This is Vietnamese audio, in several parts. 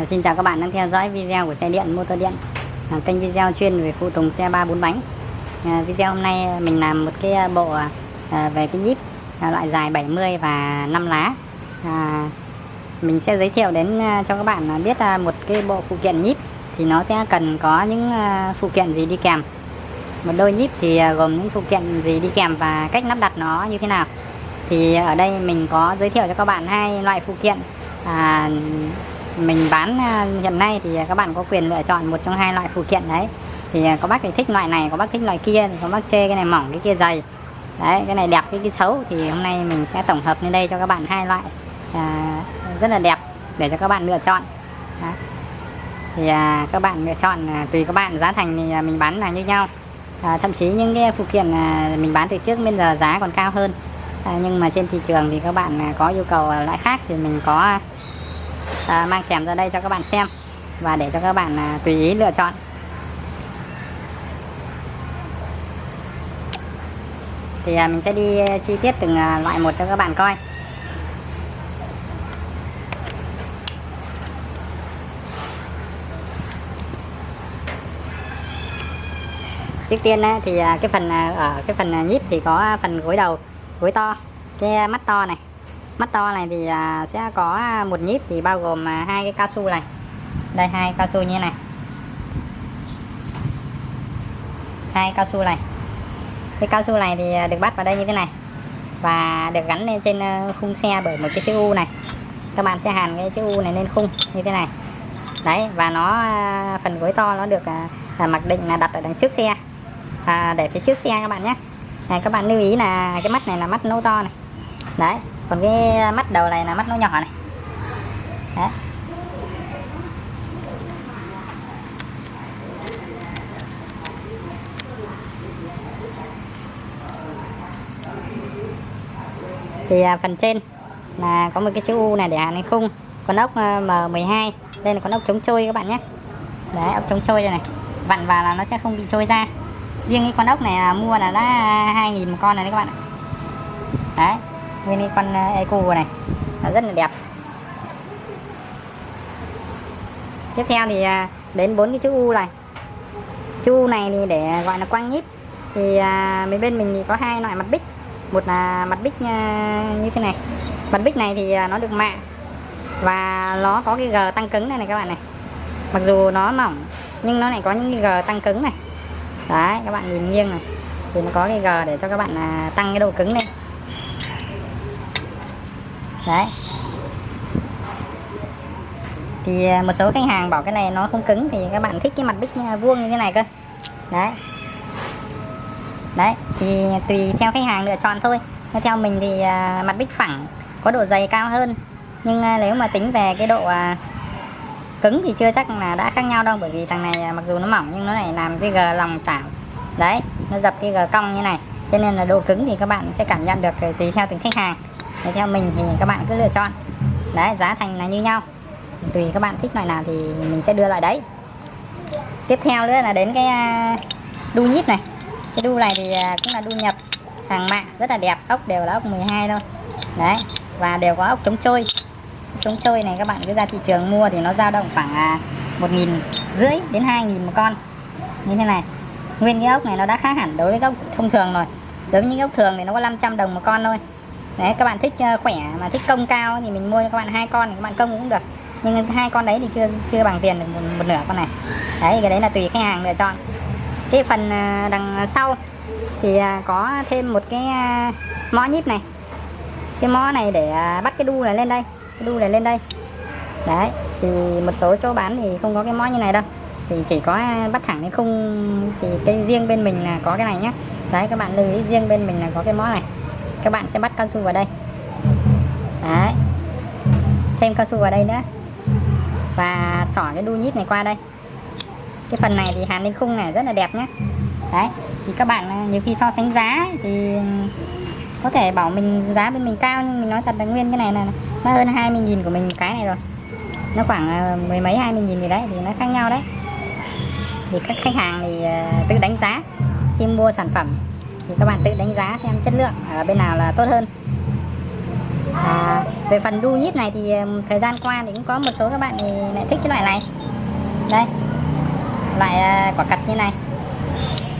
Ờ, xin chào các bạn đang theo dõi video của xe điện motor điện. À, kênh video chuyên về phụ tùng xe ba bốn bánh. À, video hôm nay mình làm một cái bộ à, về cái nhíp à, loại dài 70 và 5 lá. À, mình sẽ giới thiệu đến cho các bạn biết một cái bộ phụ kiện nhíp thì nó sẽ cần có những phụ kiện gì đi kèm. Một đôi nhíp thì gồm những phụ kiện gì đi kèm và cách lắp đặt nó như thế nào. Thì ở đây mình có giới thiệu cho các bạn hai loại phụ kiện. À, mình bán à, hiện nay thì à, các bạn có quyền lựa chọn một trong hai loại phụ kiện đấy. Thì à, có bác thì thích loại này có bác thích loại kia có bác chê cái này mỏng cái kia dày. Đấy cái này đẹp cái kia xấu thì hôm nay mình sẽ tổng hợp lên đây cho các bạn hai loại à, rất là đẹp để cho các bạn lựa chọn. Đấy. thì à, các bạn lựa chọn à, tùy các bạn giá thành thì à, mình bán là như nhau. À, thậm chí những cái phụ kiện à, mình bán từ trước bây giờ giá còn cao hơn. À, nhưng mà trên thị trường thì các bạn à, có yêu cầu loại khác thì mình có à, mang kèm ra đây cho các bạn xem và để cho các bạn à, tùy ý lựa chọn. Thì à, mình sẽ đi à, chi tiết từng à, loại một cho các bạn coi. Trước tiên thì à, cái phần à, ở cái phần nhíp thì có phần gối đầu gối to cái mắt to này mắt to này thì à, sẽ có à, một nhíp thì bao gồm à, hai cái cao su này. Đây hai cao su như thế này. Hai cao su này. Cái cao su này thì được bắt vào đây như thế này và được gắn lên trên khung xe bởi một cái chữ U này. Các bạn sẽ hàn cái chữ U này lên khung như thế này. Đấy và nó phần gối to nó được là mặc định là đặt ở đằng trước xe. À, để phía trước xe các bạn nhé. Này các bạn lưu ý là cái mắt này là mắt nâu to này. Đấy còn cái mắt đầu này là mắt nó nhỏ này. Đấy. thì à, phần trên là có một cái chữ U này để hàn lên khung. Con ốc à, M12 đây là con ốc chống trôi các bạn nhé. Đấy, ốc chống trôi đây này. Vặn vào là nó sẽ không bị trôi ra. Riêng cái con ốc này à, mua là đã 2.000 một con này đấy các bạn ạ. Đấy nguyên con ờ, eco này. Là rất là đẹp. Tiếp theo thì à, đến bốn cái chữ u này. Chữ u này thì để gọi là quang nhíp thì à, mấy bên mình thì có hai loại mặt bích. Một là mặt bích à, như thế này. Mặt bích này thì nó được mạ. Và nó có cái g tăng cứng này này các bạn này. Mặc dù nó mỏng, nhưng nó lại có những cái g tăng cứng này. Đấy, các bạn nhìn nghiêng này. Thì nó có cái g để cho các bạn tăng cái độ cứng lên đấy. Thì à, một số khách hàng bảo cái này nó không cứng thì các bạn thích cái mặt bích à, vuông như thế này cơ. Đấy. Đấy, thì tùy theo khách hàng lựa chọn thôi. Theo mình thì à, mặt bích phẳng, có độ dày cao hơn. Nhưng nếu mà tính về cái độ cứng thì chưa chắc là đã khác nhau đâu, bởi vì thằng này mặc dù nó mỏng nhưng nó lại làm cái gờ lòng chảo. Đấy, nó dập cái gờ cong như này. Cho nên là độ cứng thì các bạn sẽ cảm nhận được tùy theo từng khách hàng thì theo mình thì các bạn cứ lựa chọn. Đấy, giá thành là như nhau. Tùy các bạn thích loại nào thì mình sẽ đưa lại đấy. Tiếp theo nữa là đến cái à, đu nhíp này. Cái đu này thì à, cũng là đu nhập. Hàng mạng rất là đẹp, ốc đều là ốc 12 thôi. Đấy, và đều có ốc chống trôi. Chống trôi này các bạn cứ ra thị trường mua thì nó dao động khoảng à, một nghìn rưỡi đến hai nghìn một con. Như thế này. Nguyên cái ốc này nó đã khác hẳn đối với ốc thông thường rồi. Đối với những ốc thường thì nó có 500 đồng một con thôi đấy các bạn thích ờ, khỏe mà thích công cao thì mình mua cho các bạn hai con thì các bạn công cũng được. Nhưng hai con đấy thì chưa chưa bằng tiền được một, một nửa con này. Đấy cái đấy là tùy khách hàng lựa chọn. Cái phần ờ, đằng sau thì ờ, có thêm một cái mó nhíp này. Cái mó này để bắt cái đu này lên đây cái đu này lên đây. Đấy thì một số chỗ bán thì không có cái mó như này đâu. Thì chỉ có bắt thẳng cái khung thì cái riêng bên mình là có cái này nhé đấy các bạn lưu ý riêng bên mình là có cái mó này các bạn sẽ bắt cao su vào đây. Đấy. Thêm cao su vào đây nữa. Và xỏ cái đu nhíp này qua đây. Cái phần này thì hàn lên khung này rất là đẹp nhé đấy. Thì các bạn à, nhiều khi so sánh giá thì có thể bảo mình giá bên mình cao nhưng mình nói thật là nguyên cái này là nó hơn 20.000 của mình cái này rồi. Nó khoảng à, mười mấy 20.000 gì đấy thì nó khác nhau đấy. Thì các khách hàng thì à, tự đánh giá khi mua sản phẩm thì các bạn tự đánh giá xem chất lượng ở bên nào là tốt hơn. À, về phần đu nhíp này thì thời gian qua thì cũng có một số các bạn thì lại thích cái loại này. Đây loại à, quả cật như này.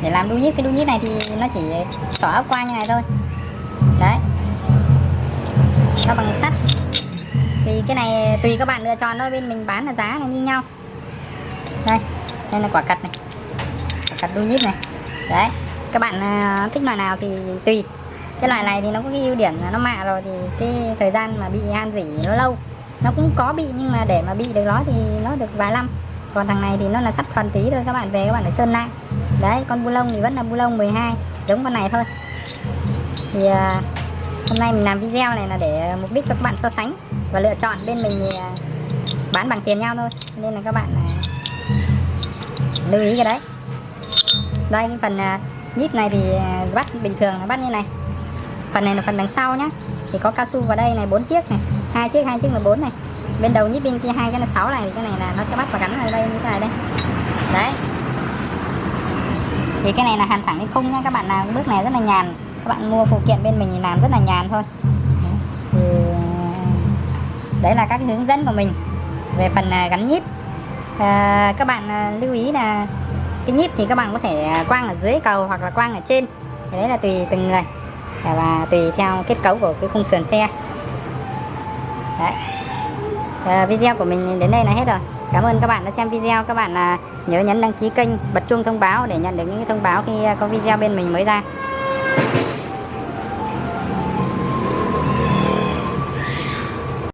Để làm đu nhíp cái đu nhíp này thì nó chỉ xỏ ốc qua như này thôi. Đấy. Nó bằng sắt. Thì cái này tùy các bạn lựa chọn thôi bên mình bán là giá là như nhau. Đây đây là quả cật này. Quả cật đu nhíp này. Đấy các bạn à, thích loại nào thì tùy. Cái loại này thì nó có cái ưu điểm là nó mạ rồi thì cái thời gian mà bị han rỉ nó lâu. Nó cũng có bị nhưng mà để mà bị được nó thì nó được vài năm. Còn thằng này thì nó là sắt còn tí thôi các bạn về các bạn phải sơn lại. Đấy con bu lông thì vẫn là bu lông 12 giống con này thôi. Thì à, hôm nay mình làm video này là để mục đích cho các bạn so sánh và lựa chọn bên mình thì à, bán bằng tiền nhau thôi. Nên là các bạn à, lưu ý cái đấy. Đây cái phần à, nhíp này thì à, bắt bình thường là bắt như này. Phần này là phần đằng sau nhá. Thì có cao su vào đây này bốn chiếc này. Hai chiếc hai chiếc là bốn này. Bên đầu nhíp bên kia hai cái là sáu này. Thì cái này là nó sẽ bắt và gắn ở đây như thế này đây. Đấy. Thì cái này là hàn thẳng lên khung nha các bạn làm bước này rất là nhàn. Các bạn mua phụ kiện bên mình thì làm rất là nhàn thôi. Đấy. thì à, đấy là các hướng dẫn của mình về phần à, gắn nhíp à, các bạn lưu ý là cái nhíp thì các bạn có thể à, quang ở dưới cầu hoặc là quang ở trên. Thì đấy là tùy từng người. Và, tùy theo kết cấu của cái khung sườn xe. Đấy. À, video của mình đến đây là hết rồi. Cảm ơn các bạn đã xem video. Các bạn à, nhớ nhấn đăng ký kênh bật chuông thông báo để nhận được những thông báo khi à, có video bên mình mới ra.